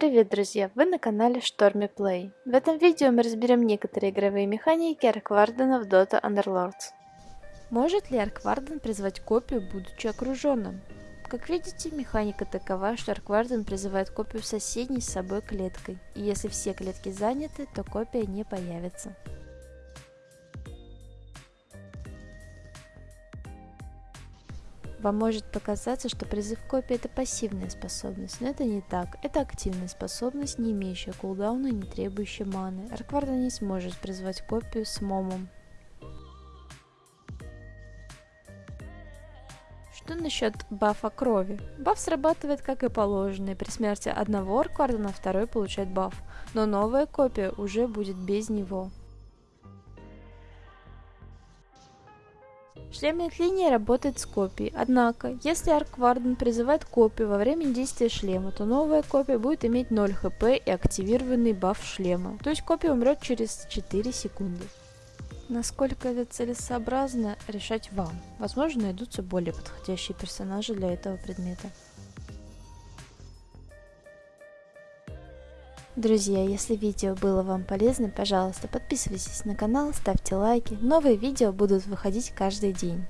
Привет, друзья! Вы на канале Stormy Play. В этом видео мы разберем некоторые игровые механики Арквардена в Dota Underlords. Может ли Аркварден призвать копию, будучи окруженным? Как видите, механика такова, что Аркварден призывает копию соседней с собой клеткой, и если все клетки заняты, то копия не появится. Вам может показаться, что призыв копии это пассивная способность, но это не так. Это активная способность, не имеющая кулдауна и не требующая маны. Аркварда не сможет призвать копию с момом. Что насчет бафа крови? Баф срабатывает как и положено, и при смерти одного Арквардена второй получает баф, но новая копия уже будет без него. Шлемная линия работает с копией, однако, если Аркварден призывает копию во время действия шлема, то новая копия будет иметь 0 хп и активированный баф шлема, то есть копия умрет через 4 секунды. Насколько это целесообразно, решать вам. Возможно, найдутся более подходящие персонажи для этого предмета. Друзья, если видео было вам полезно, пожалуйста, подписывайтесь на канал, ставьте лайки. Новые видео будут выходить каждый день.